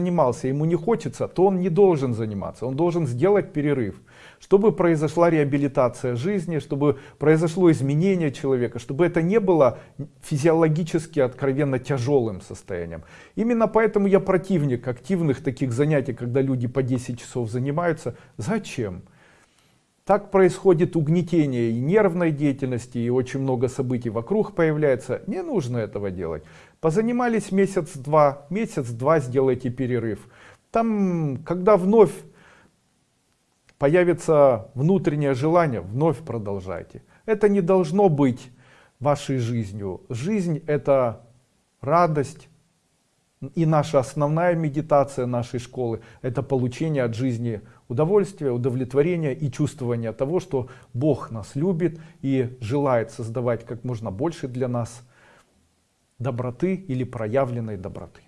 занимался, ему не хочется, то он не должен заниматься, он должен сделать перерыв, чтобы произошла реабилитация жизни, чтобы произошло изменение человека, чтобы это не было физиологически откровенно тяжелым состоянием. Именно поэтому я противник активных таких занятий, когда люди по 10 часов занимаются. Зачем? Так происходит угнетение и нервной деятельности, и очень много событий вокруг появляется. Не нужно этого делать. Позанимались месяц-два, месяц-два сделайте перерыв. Там, когда вновь появится внутреннее желание, вновь продолжайте. Это не должно быть вашей жизнью. Жизнь это радость. И наша основная медитация нашей школы это получение от жизни удовольствия, удовлетворения и чувствования того, что Бог нас любит и желает создавать как можно больше для нас доброты или проявленной доброты.